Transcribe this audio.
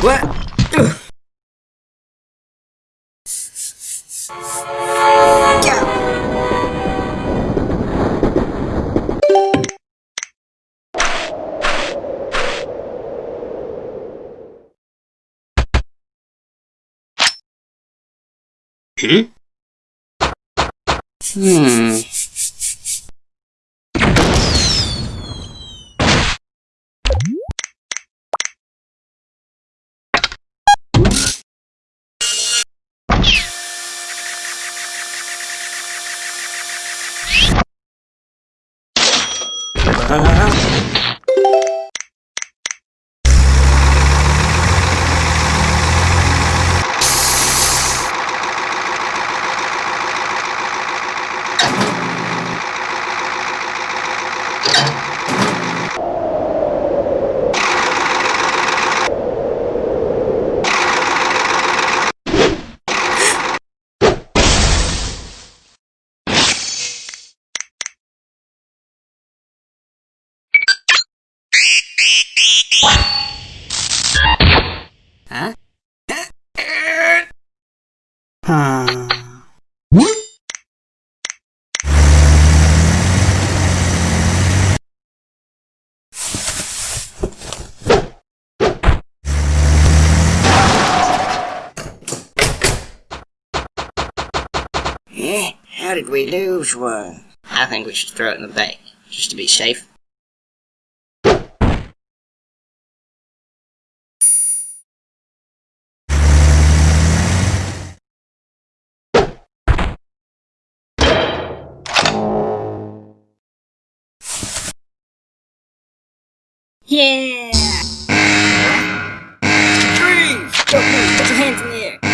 What? Yeah. Hmm? Hmm. Huh? Eh, how did we lose one? I think we should throw it in the bay, just to be safe. Yeah! Freeze! Don't move! Put your hands in the air!